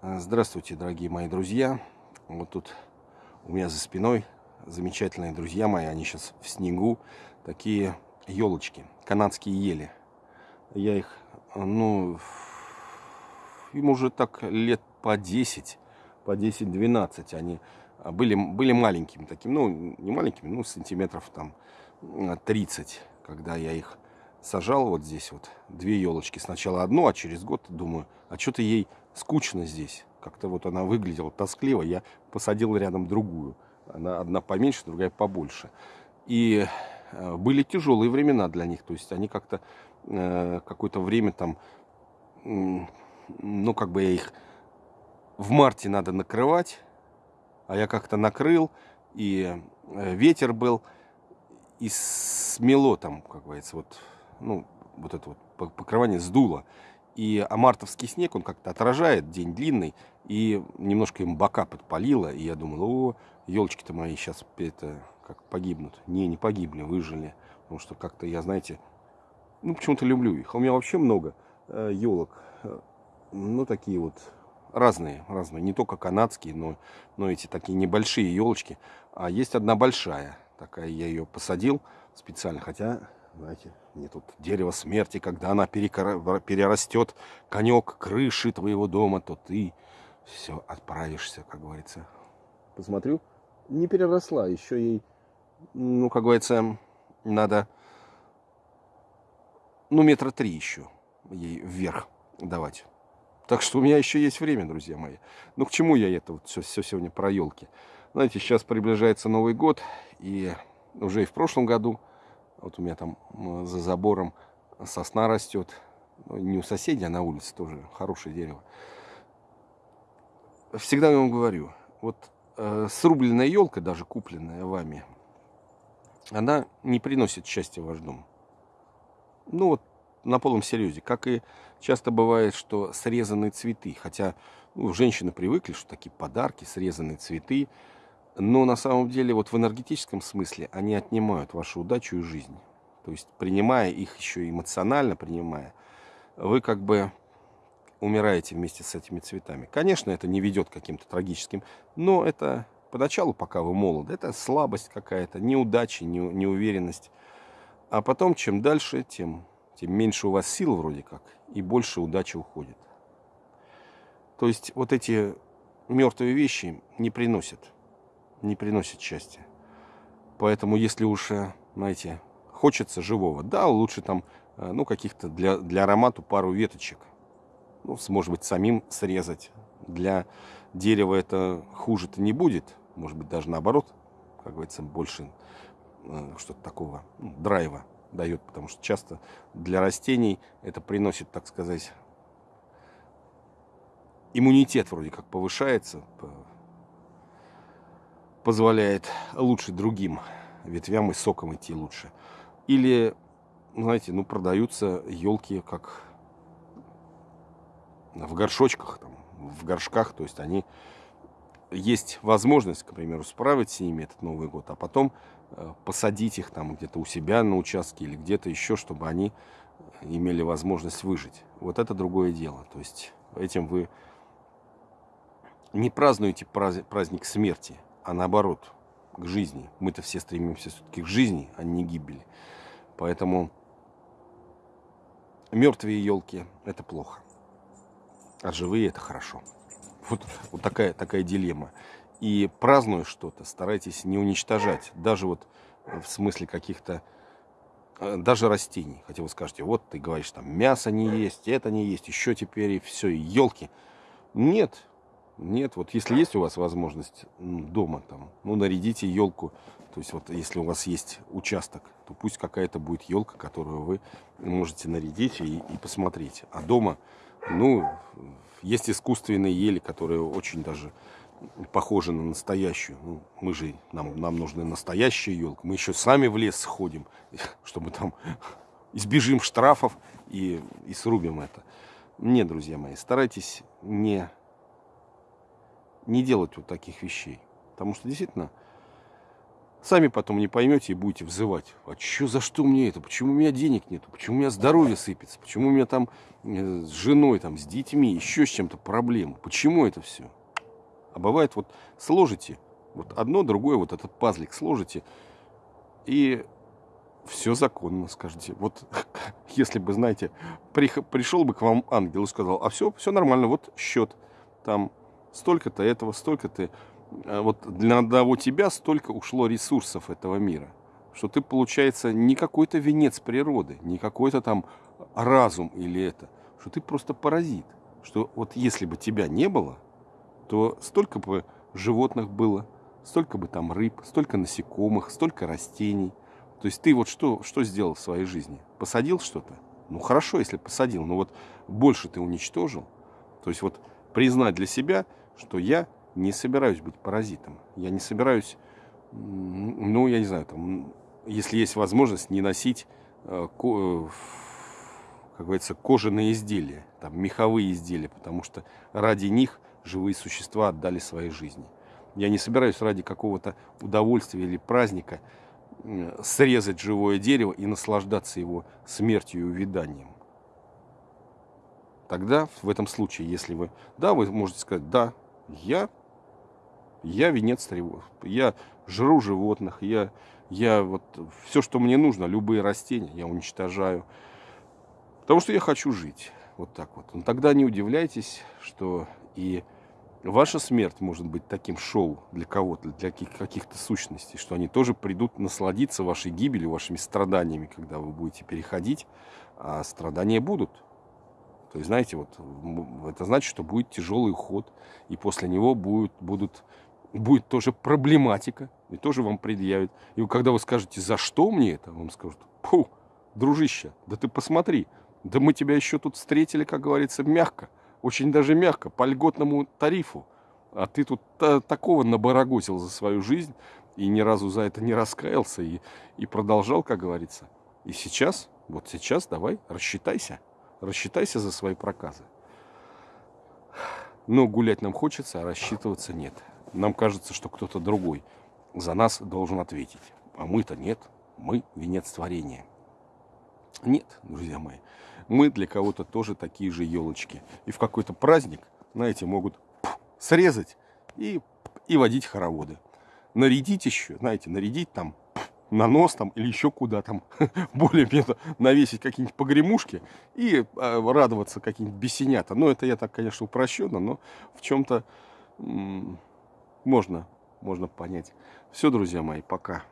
А, здравствуйте, дорогие мои друзья. Вот тут у меня за спиной замечательные друзья мои. Они сейчас в снегу. Такие елочки, канадские ели. Я их, ну, им уже так лет по 10, по 10-12 они были, были маленькими такими, ну, не маленькими, ну, сантиметров там 30, когда я их сажал вот здесь вот две елочки. Сначала одну, а через год думаю, а что-то ей скучно здесь. Как-то вот она выглядела тоскливо. Я посадил рядом другую. Она одна поменьше, другая побольше. И э, были тяжелые времена для них. То есть они как-то э, какое-то время там, ну как бы я их в марте надо накрывать, а я как-то накрыл, и э, ветер был, и смело там, как говорится, вот, ну, вот это вот покрывание сдуло. И мартовский снег, он как-то отражает, день длинный, и немножко им бока подпалило, и я думал, о, елочки-то мои сейчас это, как погибнут. Не, не погибли, выжили, потому что как-то я, знаете, ну, почему-то люблю их. А у меня вообще много э, елок, э, ну, такие вот разные, разные, не только канадские, но, но эти такие небольшие елочки. А есть одна большая, такая, я ее посадил специально, хотя знаете, не тут дерево смерти, когда она перерастет конек крыши твоего дома, то ты все отправишься, как говорится. Посмотрю, не переросла, еще ей, ну, как говорится, надо, ну, метра три еще ей вверх давать. Так что у меня еще есть время, друзья мои. Ну, к чему я это вот все, все сегодня про елки? Знаете, сейчас приближается Новый год, и уже и в прошлом году вот у меня там за забором сосна растет. Ну, не у соседей, а на улице тоже хорошее дерево. Всегда вам говорю, вот э, срубленная елка, даже купленная вами, она не приносит счастья в ваш дом. Ну вот на полном серьезе. Как и часто бывает, что срезанные цветы. Хотя ну, женщины привыкли, что такие подарки, срезанные цветы, но на самом деле вот в энергетическом смысле они отнимают вашу удачу и жизнь. То есть принимая их еще эмоционально, принимая, вы как бы умираете вместе с этими цветами. Конечно, это не ведет к каким-то трагическим, но это поначалу, пока вы молоды, это слабость какая-то, неудача, не, неуверенность. А потом, чем дальше, тем, тем меньше у вас сил вроде как, и больше удачи уходит. То есть вот эти мертвые вещи не приносят не приносит счастья. Поэтому, если уж, э, знаете, хочется живого, да, лучше там, э, ну, каких-то для, для аромату пару веточек. Ну, может быть, самим срезать. Для дерева это хуже-то не будет. Может быть, даже наоборот, как говорится, больше э, что-то такого, ну, драйва дает. Потому что часто для растений это приносит, так сказать, иммунитет вроде как повышается, позволяет лучше другим ветвям и соком идти лучше. Или, знаете, ну продаются елки как в горшочках, там, в горшках, то есть они есть возможность, к примеру, справить с ними этот Новый год, а потом э, посадить их там где-то у себя на участке или где-то еще, чтобы они имели возможность выжить. Вот это другое дело. То есть этим вы не празднуете праздник смерти, а наоборот, к жизни. Мы-то все стремимся все-таки к жизни, а не гибели. Поэтому мертвые елки – это плохо, а живые – это хорошо. Вот, вот такая, такая дилемма. И празднуя что-то, старайтесь не уничтожать, даже вот в смысле каких-то, э, даже растений. Хотя вы скажете, вот ты говоришь, там мясо не есть, это не есть, еще теперь и все, и елки. Нет, нет, вот если есть у вас возможность дома, там, ну, нарядите елку. То есть вот если у вас есть участок, то пусть какая-то будет елка, которую вы можете нарядить и, и посмотреть. А дома, ну, есть искусственные ели, которые очень даже похожи на настоящую. Ну, мы же, нам, нам нужны настоящие елки. Мы еще сами в лес сходим, чтобы там избежим штрафов и, и срубим это. Нет, друзья мои, старайтесь не не делать вот таких вещей. Потому что действительно Сами потом не поймете и будете взывать. А что, за что мне это? Почему у меня денег нету? Почему у меня здоровье сыпется? Почему у меня там э, с женой, там, с детьми, еще с чем-то проблемы? Почему это все? А бывает, вот сложите, вот одно, другое, вот этот пазлик сложите, и все законно, скажете. Вот если бы, знаете, пришел бы к вам ангел и сказал, а все, все нормально, вот счет, там столько-то этого, столько-то а вот для одного тебя столько ушло ресурсов этого мира, что ты, получается, не какой-то венец природы, не какой-то там разум или это, что ты просто паразит. Что вот если бы тебя не было, то столько бы животных было, столько бы там рыб, столько насекомых, столько растений. То есть ты вот что, что сделал в своей жизни? Посадил что-то? Ну хорошо, если посадил, но вот больше ты уничтожил. То есть вот признать для себя, что я не собираюсь быть паразитом. Я не собираюсь, ну, я не знаю, там, если есть возможность, не носить, э, э, как говорится, кожаные изделия, там, меховые изделия, потому что ради них живые существа отдали свои жизни. Я не собираюсь ради какого-то удовольствия или праздника срезать живое дерево и наслаждаться его смертью и увяданием. Тогда, в этом случае, если вы... Да, вы можете сказать, да, я я венец тревог. Я жру животных, я, я вот все, что мне нужно, любые растения, я уничтожаю. Потому что я хочу жить. Вот так вот. Но тогда не удивляйтесь, что и ваша смерть может быть таким шоу для кого-то, для каких-то сущностей, что они тоже придут насладиться вашей гибелью, вашими страданиями, когда вы будете переходить, а страдания будут. То есть, знаете, вот это значит, что будет тяжелый уход, и после него будет, будут будет тоже проблематика, и тоже вам предъявят. И когда вы скажете, за что мне это, вам скажут, пу, дружище, да ты посмотри, да мы тебя еще тут встретили, как говорится, мягко, очень даже мягко, по льготному тарифу. А ты тут такого набарагозил за свою жизнь и ни разу за это не раскаялся и, и продолжал, как говорится. И сейчас, вот сейчас давай, рассчитайся. Рассчитайся за свои проказы. Но гулять нам хочется, а рассчитываться нет нам кажется, что кто-то другой за нас должен ответить. А мы-то нет. Мы венец творения. Нет, друзья мои. Мы для кого-то тоже такие же елочки. И в какой-то праздник, знаете, могут срезать и, и водить хороводы. Нарядить еще, знаете, нарядить там на нос там или еще куда там, более-менее навесить какие-нибудь погремушки и э, радоваться какие-нибудь бесенята. Ну, это я так, конечно, упрощенно, но в чем-то можно, можно понять. Все, друзья мои, пока.